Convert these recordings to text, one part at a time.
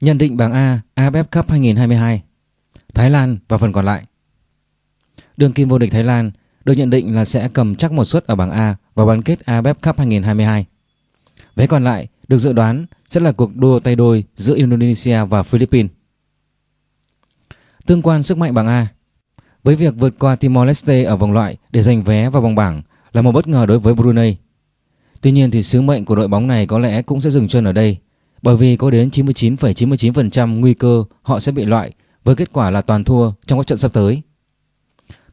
Nhận định bảng A AFF Cup 2022 Thái Lan và phần còn lại. Đường kim vô địch Thái Lan được nhận định là sẽ cầm chắc một suất ở bảng A và bán kết AFF Cup 2022 Vé còn lại được dự đoán sẽ là cuộc đua tay đôi giữa Indonesia và Philippines. Tương quan sức mạnh bảng A, Với việc vượt qua Timor-Leste ở vòng loại để giành vé vào vòng bảng là một bất ngờ đối với Brunei. Tuy nhiên thì sứ mệnh của đội bóng này có lẽ cũng sẽ dừng chân ở đây bởi vì có đến 99,99% ,99 nguy cơ họ sẽ bị loại với kết quả là toàn thua trong các trận sắp tới.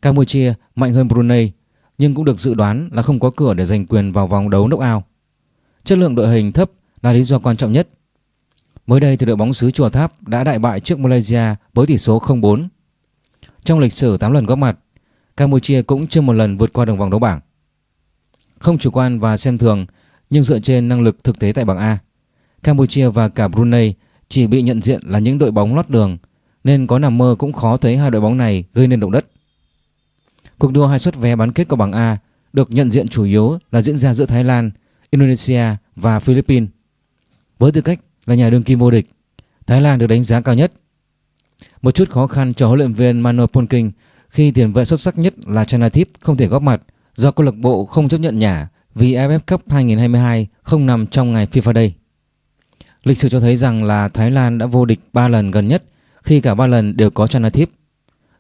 Campuchia mạnh hơn Brunei nhưng cũng được dự đoán là không có cửa để giành quyền vào vòng đấu knockout. Chất lượng đội hình thấp là lý do quan trọng nhất. Mới đây thì đội bóng xứ Chùa Tháp đã đại bại trước Malaysia với tỷ số 0-4. Trong lịch sử 8 lần góp mặt, Campuchia cũng chưa một lần vượt qua đường vòng đấu bảng. Không chủ quan và xem thường nhưng dựa trên năng lực thực tế tại bảng A, Campuchia và cả Brunei chỉ bị nhận diện là những đội bóng lót đường nên có nằm mơ cũng khó thấy hai đội bóng này gây nên động đất. Cuộc đua hai suất vé bán kết của bảng A được nhận diện chủ yếu là diễn ra giữa Thái Lan, Indonesia và Philippines. Với tư cách là nhà đương kim vô địch, Thái Lan được đánh giá cao nhất. Một chút khó khăn cho huấn luyện viên Mano Polking khi tiền vệ xuất sắc nhất là Chanatip không thể góp mặt do câu lạc bộ không chấp nhận nhả vì AFF Cup 2022 không nằm trong ngày FIFA Day. Lịch sử cho thấy rằng là Thái Lan đã vô địch 3 lần gần nhất khi cả 3 lần đều có Chanathip.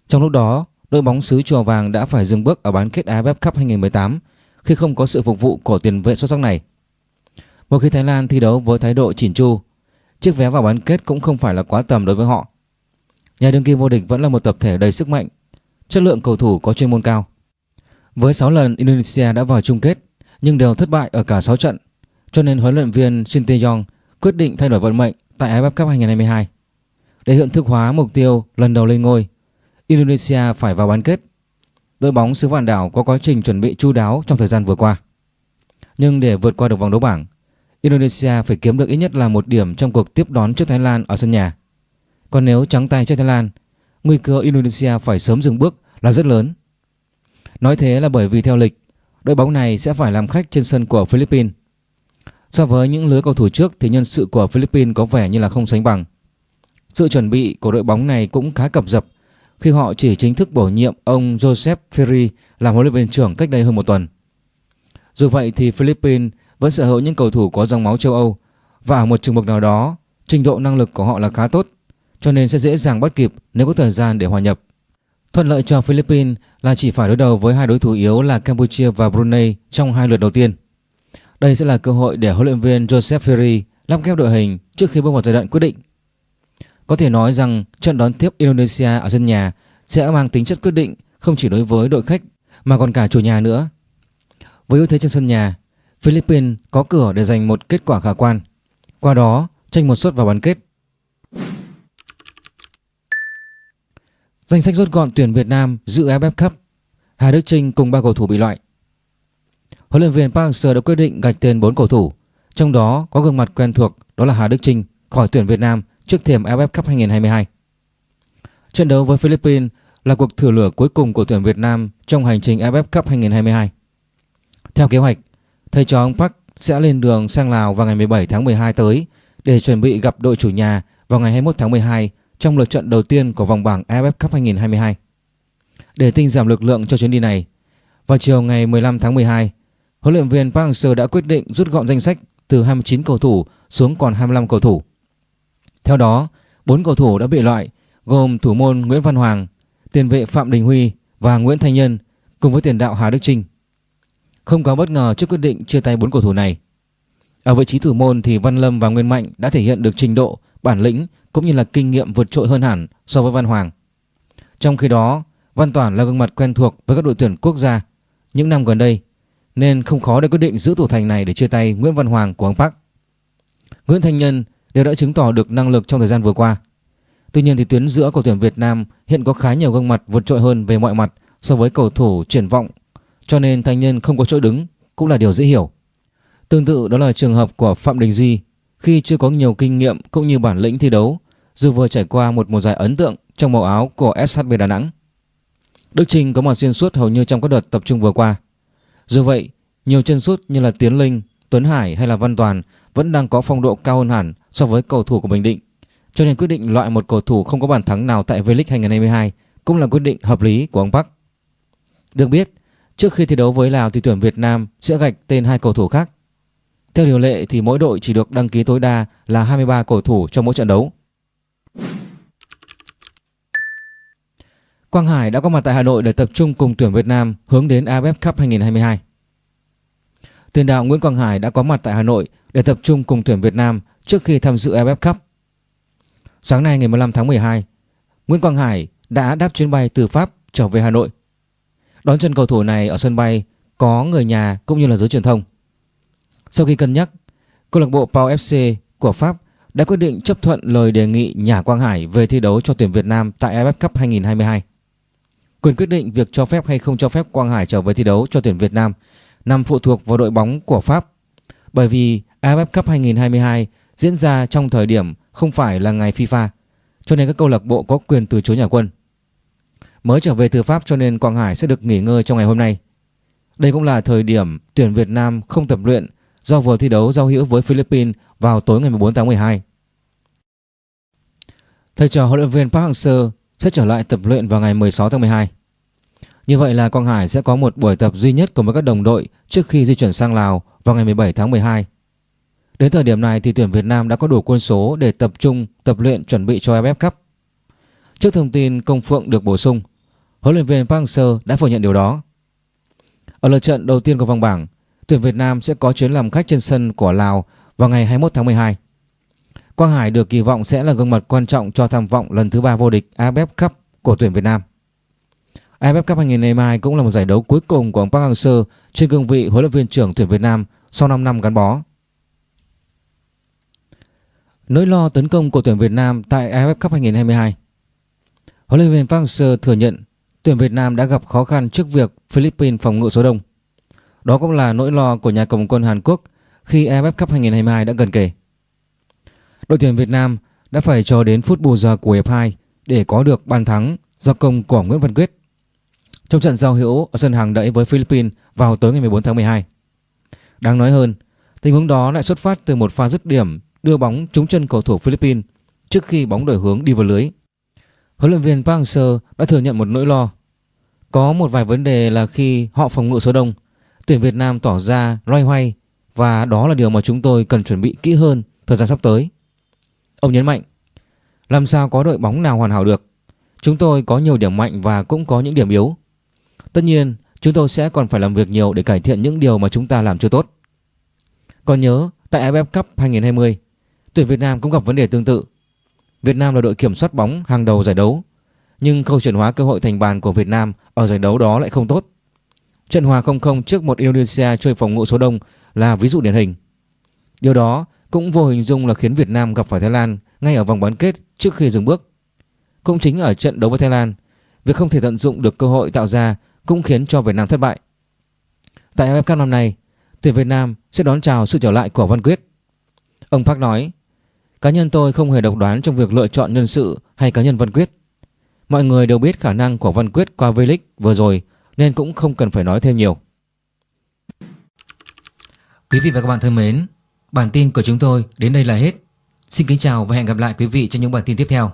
Trong lúc đó, đội bóng xứ Chùa Vàng đã phải dừng bước ở bán kết AFF Cup 2018 khi không có sự phục vụ của tiền vệ xuất sắc này. Một khi Thái Lan thi đấu với thái độ chỉn chu, chiếc vé vào bán kết cũng không phải là quá tầm đối với họ. Nhà đương kim vô địch vẫn là một tập thể đầy sức mạnh, chất lượng cầu thủ có chuyên môn cao. Với 6 lần Indonesia đã vào chung kết nhưng đều thất bại ở cả 6 trận, cho nên huấn luyện viên Shin Tae-yong quyết định thay đổi vận mệnh tại AFF Cup 2022. Để hiện thực hóa mục tiêu lần đầu lên ngôi, Indonesia phải vào bán kết. Đội bóng xứ Vạn Đảo có quá trình chuẩn bị chu đáo trong thời gian vừa qua. Nhưng để vượt qua được vòng đấu bảng, Indonesia phải kiếm được ít nhất là một điểm trong cuộc tiếp đón trước Thái Lan ở sân nhà. Còn nếu trắng tay trước Thái Lan, nguy cơ Indonesia phải sớm dừng bước là rất lớn. Nói thế là bởi vì theo lịch, đội bóng này sẽ phải làm khách trên sân của Philippines. So với những lứa cầu thủ trước thì nhân sự của Philippines có vẻ như là không sánh bằng. Sự chuẩn bị của đội bóng này cũng khá cập dập, khi họ chỉ chính thức bổ nhiệm ông Joseph Ferry làm huấn luyện viên trưởng cách đây hơn một tuần. Dù vậy thì Philippines vẫn sở hữu những cầu thủ có dòng máu châu Âu và ở một trường mực nào đó, trình độ năng lực của họ là khá tốt, cho nên sẽ dễ dàng bắt kịp nếu có thời gian để hòa nhập. Thuận lợi cho Philippines là chỉ phải đối đầu với hai đối thủ yếu là Campuchia và Brunei trong hai lượt đầu tiên. Đây sẽ là cơ hội để huấn luyện viên Joseph Ferry lắp ghép đội hình trước khi bước vào giai đoạn quyết định. Có thể nói rằng trận đón tiếp Indonesia ở sân nhà sẽ mang tính chất quyết định không chỉ đối với đội khách mà còn cả chủ nhà nữa. Với ưu thế trên sân nhà, Philippines có cửa để giành một kết quả khả quan. Qua đó, tranh một suất vào bán kết. Danh sách rút gọn tuyển Việt Nam dự AFF Cup. Hà Đức Trinh cùng ba cầu thủ bị loại. Huấn luyện viên Park Hang-seo đã quyết định gạch tên 4 cầu thủ, trong đó có gương mặt quen thuộc đó là Hà Đức Trinh khỏi tuyển Việt Nam trước thềm AFF Cup 2022. Trận đấu với Philippines là cuộc thử lửa cuối cùng của tuyển Việt Nam trong hành trình AFF Cup 2022. Theo kế hoạch, thầy trò ông Park sẽ lên đường sang Lào vào ngày 17 tháng 12 tới để chuẩn bị gặp đội chủ nhà vào ngày 21 tháng 12 trong lượt trận đầu tiên của vòng bảng AFF Cup 2022. Để tinh giảm lực lượng cho chuyến đi này, vào chiều ngày 15 tháng 12, huấn luyện viên Park Hang-seo đã quyết định rút gọn danh sách từ 29 cầu thủ xuống còn 25 cầu thủ. Theo đó, 4 cầu thủ đã bị loại gồm thủ môn Nguyễn Văn Hoàng, tiền vệ Phạm Đình Huy và Nguyễn Thanh Nhân cùng với tiền đạo Hà Đức Trinh. Không có bất ngờ trước quyết định chia tay 4 cầu thủ này. Ở vị trí thủ môn thì Văn Lâm và Nguyên Mạnh đã thể hiện được trình độ, bản lĩnh cũng như là kinh nghiệm vượt trội hơn hẳn so với Văn Hoàng. Trong khi đó, Văn Toản là gương mặt quen thuộc với các đội tuyển quốc gia những năm gần đây nên không khó để quyết định giữ thủ thành này để chia tay Nguyễn Văn Hoàng của ông Park. Nguyễn Thanh Nhân đều đã chứng tỏ được năng lực trong thời gian vừa qua. Tuy nhiên thì tuyến giữa của tuyển Việt Nam hiện có khá nhiều gương mặt vượt trội hơn về mọi mặt so với cầu thủ triển vọng, cho nên Thanh Nhân không có chỗ đứng cũng là điều dễ hiểu. Tương tự đó là trường hợp của Phạm Đình Duy khi chưa có nhiều kinh nghiệm cũng như bản lĩnh thi đấu, dù vừa trải qua một mùa giải ấn tượng trong màu áo của SHB Đà Nẵng. Đức Trinh có mặt xuyên suốt hầu như trong các đợt tập trung vừa qua. Dù vậy, nhiều chân sút như là Tiến Linh, Tuấn Hải hay là Văn Toàn vẫn đang có phong độ cao hơn hẳn so với cầu thủ của Bình Định. cho nên quyết định loại một cầu thủ không có bàn thắng nào tại V-League 2022 cũng là quyết định hợp lý của ông Park. Được biết, trước khi thi đấu với Lào thì tuyển Việt Nam sẽ gạch tên hai cầu thủ khác. Theo điều lệ thì mỗi đội chỉ được đăng ký tối đa là 23 cầu thủ trong mỗi trận đấu. Quang Hải đã có mặt tại Hà Nội để tập trung cùng tuyển Việt Nam hướng đến AFF Cup 2022. Tiền đạo Nguyễn Quang Hải đã có mặt tại Hà Nội để tập trung cùng tuyển Việt Nam trước khi tham dự AFF Cup. Sáng nay ngày 15 tháng 12, Nguyễn Quang Hải đã đáp chuyến bay từ Pháp trở về Hà Nội. Đón chân cầu thủ này ở sân bay có người nhà cũng như là giới truyền thông. Sau khi cân nhắc, câu lạc bộ Pau FC của Pháp đã quyết định chấp thuận lời đề nghị nhà Quang Hải về thi đấu cho tuyển Việt Nam tại AFF Cup 2022. Quyền quyết định việc cho phép hay không cho phép Quang Hải trở về thi đấu cho tuyển Việt Nam nằm phụ thuộc vào đội bóng của Pháp. Bởi vì AFF Cup 2022 diễn ra trong thời điểm không phải là ngày FIFA, cho nên các câu lạc bộ có quyền từ chối nhà quân. Mới trở về từ Pháp cho nên Quang Hải sẽ được nghỉ ngơi trong ngày hôm nay. Đây cũng là thời điểm tuyển Việt Nam không tập luyện do vừa thi đấu giao hữu với Philippines vào tối ngày 14 tháng 12. Thầy trò huấn luyện viên Park Hang-seo sẽ trở lại tập luyện vào ngày 16 tháng 12. Như vậy là Quang Hải sẽ có một buổi tập duy nhất cùng với các đồng đội trước khi di chuyển sang Lào vào ngày 17 tháng 12. Đến thời điểm này thì tuyển Việt Nam đã có đủ quân số để tập trung tập luyện chuẩn bị cho AFF Cup. Trước thông tin Công Phượng được bổ sung, huấn luyện viên Park Hang-seo đã phủ nhận điều đó. Ở lượt trận đầu tiên của vòng bảng, tuyển Việt Nam sẽ có chuyến làm khách trên sân của Lào vào ngày 21 tháng 12. Quang Hải được kỳ vọng sẽ là gương mặt quan trọng cho tham vọng lần thứ ba vô địch AFF Cup của tuyển Việt Nam. AFF Cup 2022 cũng là một giải đấu cuối cùng của ông Park Hang-seo trên cương vị huấn luyện viên trưởng tuyển Việt Nam sau 5 năm gắn bó. Nỗi lo tấn công của tuyển Việt Nam tại AFF Cup 2022 Huấn luyện viên Park Hang-seo thừa nhận tuyển Việt Nam đã gặp khó khăn trước việc Philippines phòng ngự số đông. Đó cũng là nỗi lo của nhà cầm quân Hàn Quốc khi AFF Cup 2022 đã gần kề. Đội tuyển Việt Nam đã phải chờ đến phút bù giờ của hiệp 2 để có được bàn thắng do công của Nguyễn Văn Quyết. Trong trận giao hữu ở sân hàng đẫy với Philippines vào tối ngày 14 tháng 12. Đáng nói hơn, tình huống đó lại xuất phát từ một pha dứt điểm đưa bóng trúng chân cầu thủ Philippines trước khi bóng đổi hướng đi vào lưới. Huấn luyện viên Park Hang-seo đã thừa nhận một nỗi lo. Có một vài vấn đề là khi họ phòng ngự số đông, tuyển Việt Nam tỏ ra loay hoay và đó là điều mà chúng tôi cần chuẩn bị kỹ hơn thời gian sắp tới. Ông nhấn mạnh, làm sao có đội bóng nào hoàn hảo được. Chúng tôi có nhiều điểm mạnh và cũng có những điểm yếu. Tất nhiên, chúng tôi sẽ còn phải làm việc nhiều để cải thiện những điều mà chúng ta làm chưa tốt. Còn nhớ, tại AFF Cup 2020, tuyển Việt Nam cũng gặp vấn đề tương tự. Việt Nam là đội kiểm soát bóng hàng đầu giải đấu, nhưng khâu chuyển hóa cơ hội thành bàn của Việt Nam ở giải đấu đó lại không tốt. Trận hòa 0-0 trước một Indonesia chơi phòng ngự số đông là ví dụ điển hình. Điều đó cũng vô hình dung là khiến Việt Nam gặp phải Thái Lan ngay ở vòng bán kết trước khi dừng bước. Cũng chính ở trận đấu với Thái Lan, việc không thể tận dụng được cơ hội tạo ra cũng khiến cho Việt Nam thất bại. Tại AFF Cup năm nay, tuyển Việt Nam sẽ đón chào sự trở lại của Văn Quyết. Ông Park nói, cá nhân tôi không hề độc đoán trong việc lựa chọn nhân sự hay cá nhân Văn Quyết. Mọi người đều biết khả năng của Văn Quyết qua V-League vừa rồi nên cũng không cần phải nói thêm nhiều. Quý vị và các bạn thân mến, bản tin của chúng tôi đến đây là hết. Xin kính chào và hẹn gặp lại quý vị trong những bản tin tiếp theo.